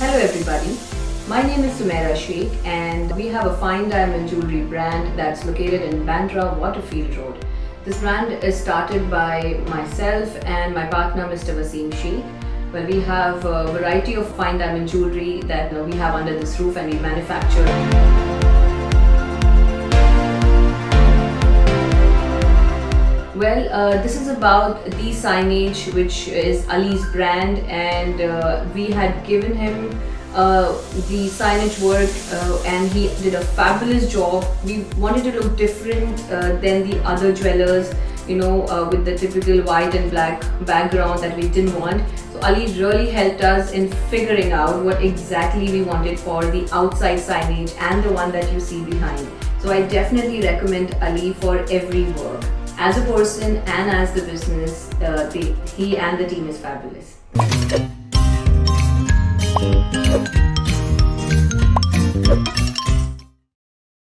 Hello everybody, my name is Sumaira Sheikh and we have a fine diamond jewelry brand that's located in Bandra Waterfield Road. This brand is started by myself and my partner Mr. Wasim Sheikh. where we have a variety of fine diamond jewelry that uh, we have under this roof and we manufacture. Well, uh, this is about the signage which is Ali's brand and uh, we had given him uh, the signage work uh, and he did a fabulous job. We wanted to look different uh, than the other jewelers, you know, uh, with the typical white and black background that we didn't want. So Ali really helped us in figuring out what exactly we wanted for the outside signage and the one that you see behind. So I definitely recommend Ali for every work as a person and as the business, uh, he and the team is fabulous.